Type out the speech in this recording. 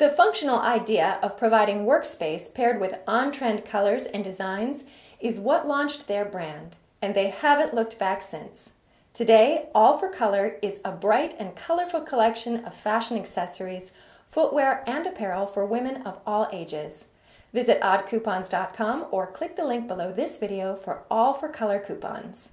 The functional idea of providing workspace paired with on-trend colors and designs is what launched their brand, and they haven't looked back since. Today, All for Color is a bright and colorful collection of fashion accessories, footwear, and apparel for women of all ages. Visit oddcoupons.com or click the link below this video for All for Color coupons.